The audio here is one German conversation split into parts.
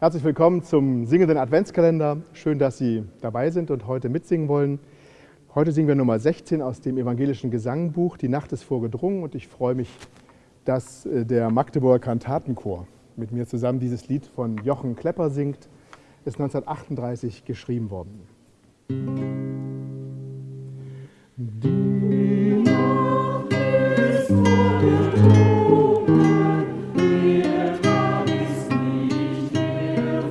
Herzlich willkommen zum singenden Adventskalender. Schön, dass Sie dabei sind und heute mitsingen wollen. Heute singen wir Nummer 16 aus dem evangelischen Gesangbuch Die Nacht ist vorgedrungen und ich freue mich, dass äh, der Magdeburger Kantatenchor mit mir zusammen dieses Lied von Jochen Klepper singt. Ist 1938 geschrieben worden. Die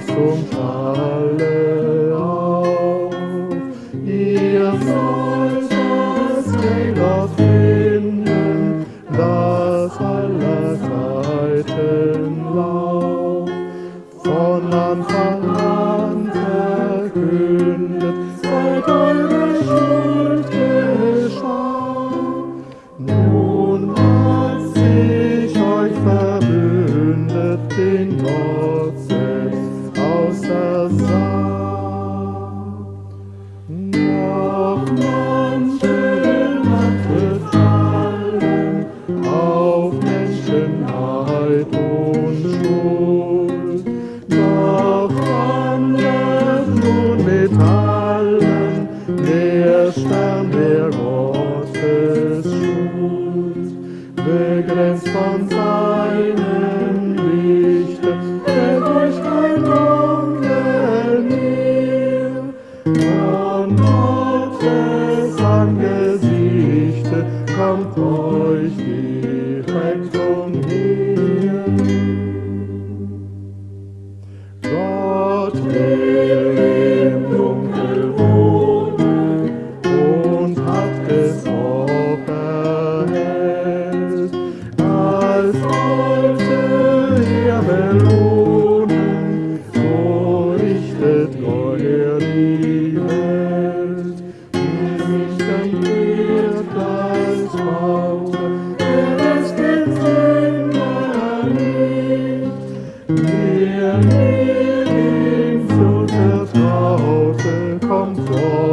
Kreuz und alle auf. Ihr sollt das Heilat finden, das aller Zeiten lauf. Von Anfang an verkündet, seid eure Schuld geschah. Nun als ich euch verbündet, den Gott selbst noch manche Nacht fallen auf Menschenheit und Schuld, noch andere nun mit allen, der Stern der Gott. Gottes Angesichte, kommt euch direkt umher. Gott will im Dunkel wohnen und hat es auch erhellt, als wollte er belohnen. God.